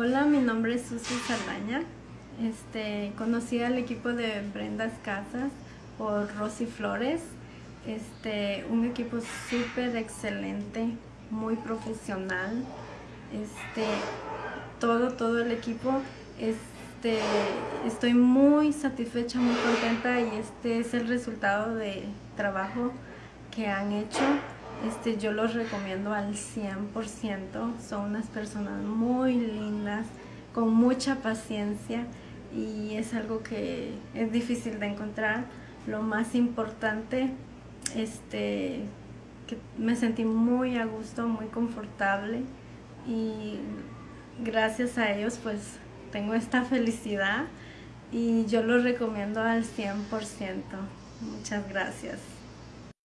Hola, mi nombre es Susi Saldaña. Este, conocí al equipo de Brendas Casas por Rosy Flores. Este, un equipo súper excelente, muy profesional. Este, todo, todo el equipo. Este, estoy muy satisfecha, muy contenta y este es el resultado de trabajo que han hecho. Yo los recomiendo al 100%. Son unas personas muy con mucha paciencia y es algo que es difícil de encontrar. Lo más importante, este, que me sentí muy a gusto, muy confortable y gracias a ellos pues tengo esta felicidad y yo los recomiendo al 100%. Muchas gracias.